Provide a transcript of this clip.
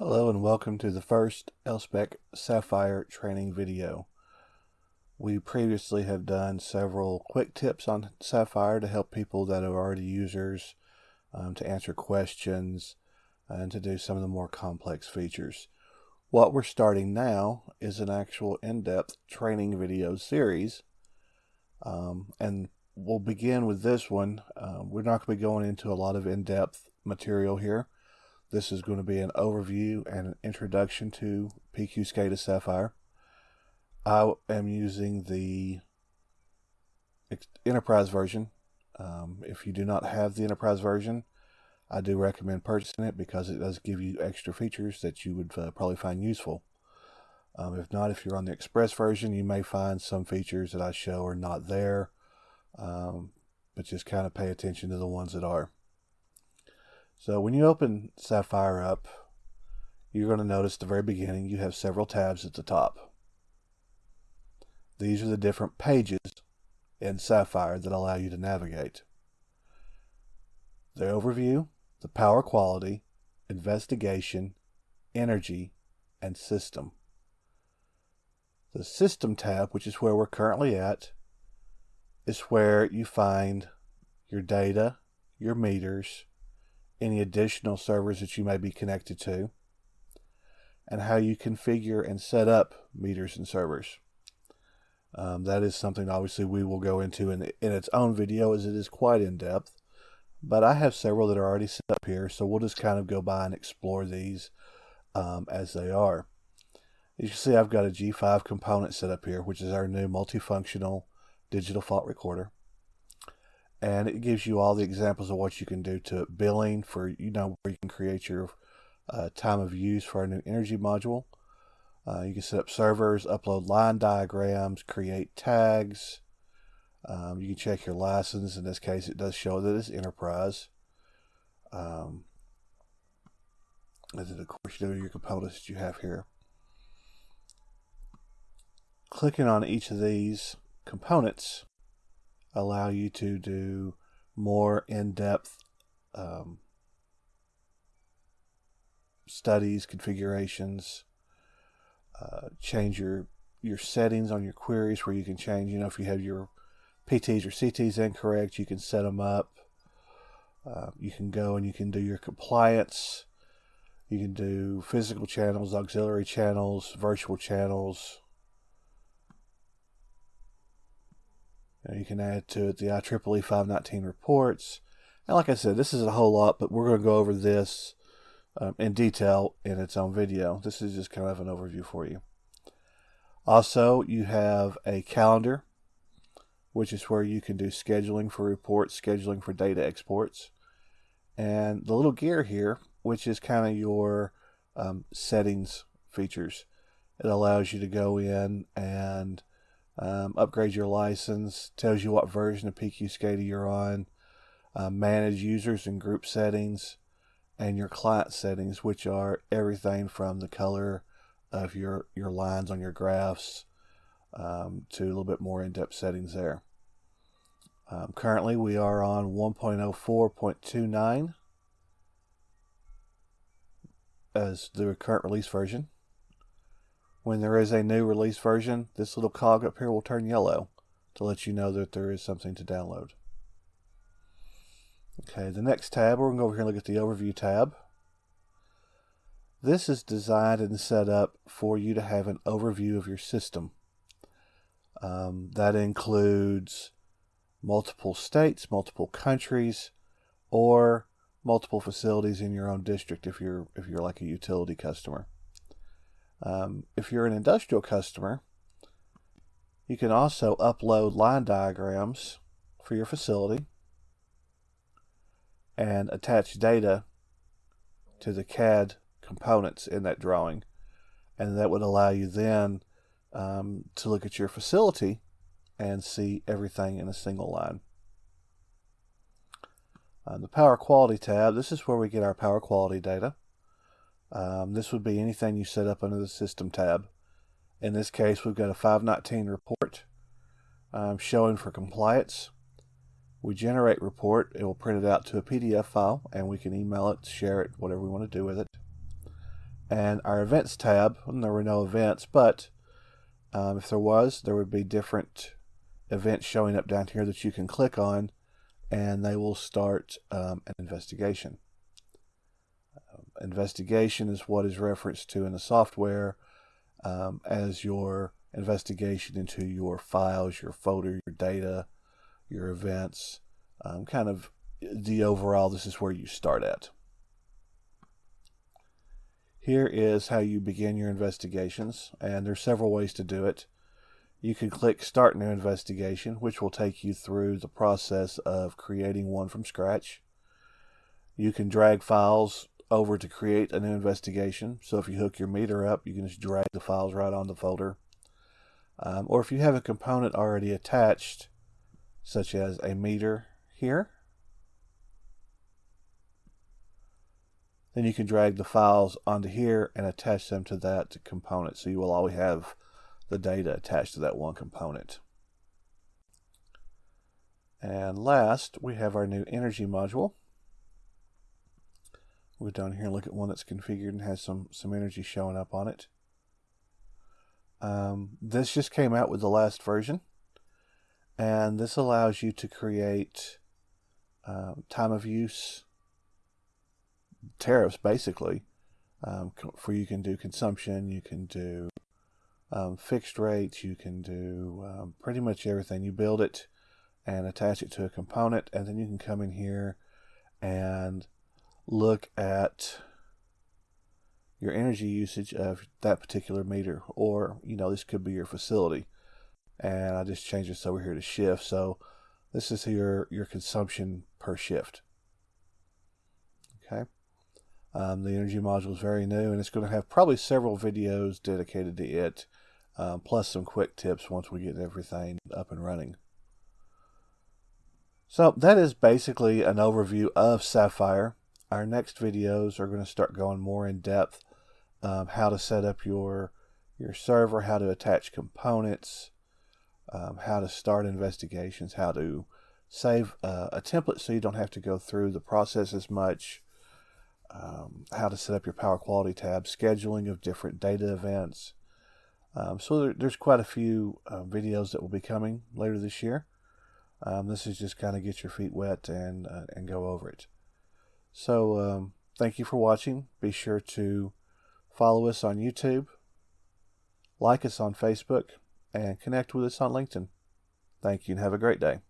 Hello and welcome to the first Elspec Sapphire training video. We previously have done several quick tips on Sapphire to help people that are already users um, to answer questions and to do some of the more complex features. What we're starting now is an actual in-depth training video series um, and we'll begin with this one. Uh, we're not going to be going into a lot of in-depth material here this is going to be an overview and an introduction to PQ SCADA Sapphire. I am using the Enterprise version. Um, if you do not have the Enterprise version, I do recommend purchasing it because it does give you extra features that you would uh, probably find useful. Um, if not, if you're on the Express version, you may find some features that I show are not there, um, but just kind of pay attention to the ones that are. So when you open Sapphire up, you're going to notice at the very beginning you have several tabs at the top. These are the different pages in Sapphire that allow you to navigate. The overview, the power quality, investigation, energy, and system. The system tab, which is where we're currently at, is where you find your data, your meters, any additional servers that you may be connected to, and how you configure and set up meters and servers. Um, that is something obviously we will go into in, in its own video as it is quite in depth. But I have several that are already set up here, so we'll just kind of go by and explore these um, as they are. As you can see, I've got a G5 component set up here, which is our new multifunctional digital fault recorder and it gives you all the examples of what you can do to billing for you know where you can create your uh, time of use for a new energy module. Uh, you can set up servers upload line diagrams create tags. Um, you can check your license. In this case it does show that it's enterprise. Um, and then of course you know your components that you have here. Clicking on each of these components allow you to do more in-depth um, studies, configurations, uh, change your your settings on your queries where you can change, you know, if you have your PTs or CTs incorrect, you can set them up. Uh, you can go and you can do your compliance. You can do physical channels, auxiliary channels, virtual channels, You, can add to it the IEEE 519 reports. And like I said, this is a whole lot, but we're going to go over this um, in detail in its own video. This is just kind of an overview for you. Also, you have a calendar, which is where you can do scheduling for reports, scheduling for data exports. And the little gear here, which is kind of your um, settings features. It allows you to go in and um, upgrade your license, tells you what version of PQ SCADA you're on, uh, manage users and group settings, and your client settings, which are everything from the color of your, your lines on your graphs um, to a little bit more in-depth settings there. Um, currently, we are on 1.04.29 as the current release version. When there is a new release version, this little cog up here will turn yellow to let you know that there is something to download. Okay, the next tab, we're going to go over here and look at the Overview tab. This is designed and set up for you to have an overview of your system. Um, that includes multiple states, multiple countries, or multiple facilities in your own district if you're if you're like a utility customer. Um, if you're an industrial customer, you can also upload line diagrams for your facility and attach data to the CAD components in that drawing. And that would allow you then um, to look at your facility and see everything in a single line. On the Power Quality tab, this is where we get our power quality data. Um, this would be anything you set up under the System tab. In this case, we've got a 519 report um, showing for compliance. We generate report. It will print it out to a PDF file, and we can email it, share it, whatever we want to do with it. And our events tab, there were no events, but um, if there was, there would be different events showing up down here that you can click on and they will start um, an investigation. Investigation is what is referenced to in the software um, as your investigation into your files, your folder, your data, your events, um, kind of the overall, this is where you start at. Here is how you begin your investigations, and there's several ways to do it. You can click Start New Investigation, which will take you through the process of creating one from scratch. You can drag files over to create a new investigation. So if you hook your meter up, you can just drag the files right on the folder. Um, or if you have a component already attached, such as a meter here, then you can drag the files onto here and attach them to that component. So you will always have the data attached to that one component. And last, we have our new energy module. Go down here and look at one that's configured and has some, some energy showing up on it. Um, this just came out with the last version. And this allows you to create um, time of use tariffs, basically. Um, for you can do consumption, you can do um, fixed rates, you can do um, pretty much everything. You build it and attach it to a component, and then you can come in here and look at your energy usage of that particular meter, or you know, this could be your facility. And I just changed this over here to shift, so this is your your consumption per shift. Okay. Um, the energy module is very new, and it's going to have probably several videos dedicated to it um, plus some quick tips once we get everything up and running. So that is basically an overview of Sapphire. Our next videos are going to start going more in depth, um, how to set up your your server, how to attach components, um, how to start investigations, how to save uh, a template so you don't have to go through the process as much, um, how to set up your power quality tab, scheduling of different data events, um, so there, there's quite a few uh, videos that will be coming later this year. Um, this is just kind of get your feet wet and uh, and go over it. So um, thank you for watching. Be sure to follow us on YouTube, like us on Facebook, and connect with us on LinkedIn. Thank you and have a great day.